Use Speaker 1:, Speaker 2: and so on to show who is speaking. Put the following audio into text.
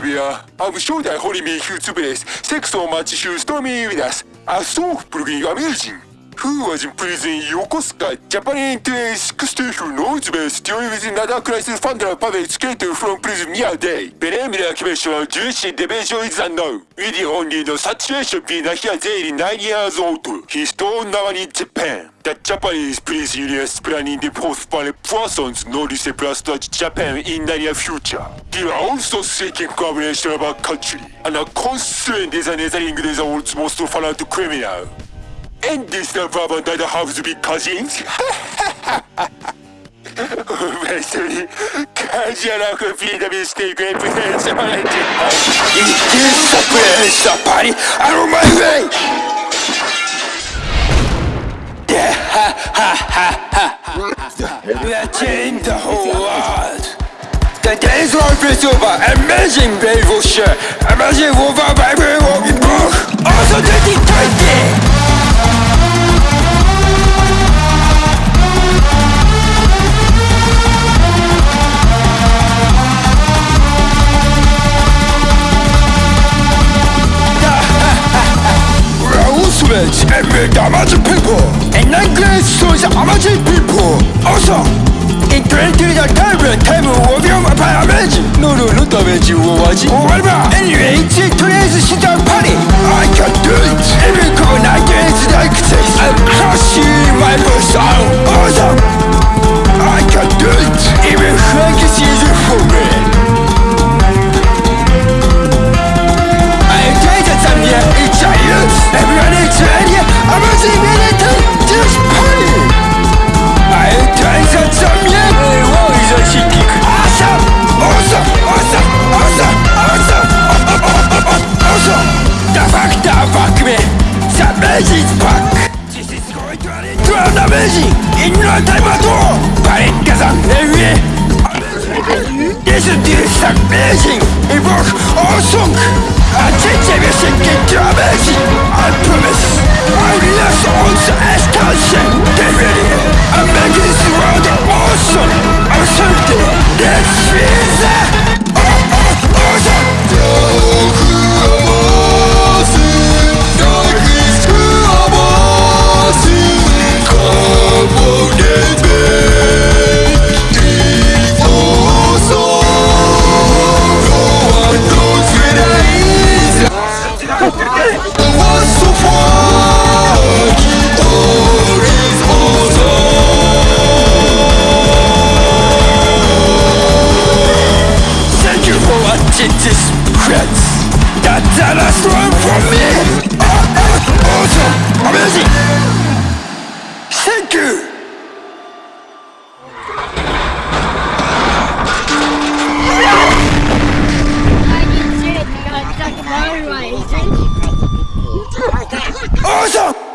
Speaker 1: Olivia. I'm sure that Holy Me Hughes Base, Sex on Match Hughes Tommy with us. I so freaking amazing. Who was in prison in Yokosuka, Japan 60 who knows best dealing with another crisis funder public skater from prison near day. Benamina commission Jewish division is unknown. With the only the situation being a here there 9 years old. He's still now in Japan. The Japanese police union is planning the postpone persons no receptors to Japan in the near future. They are also seeking cooperation of our country and are concerned is another the world's most violent criminal. And this the problem that have to be cousins? Wesley, Kajiaraku feed me steak and friends on it. It is the place of party out of my way! We are changing the whole world. The days will be over. Amazing, they will share. Amazing, will village and with Amazon people and nine so is amazing people. Also, in 20 the time, time is going to lead to an amazing In no time at all Panic kazan Every This is amazing Evoke awesome I change everything into amazing I promise just regrets that Della stole from me. Awesome, amazing. Thank you. Awesome!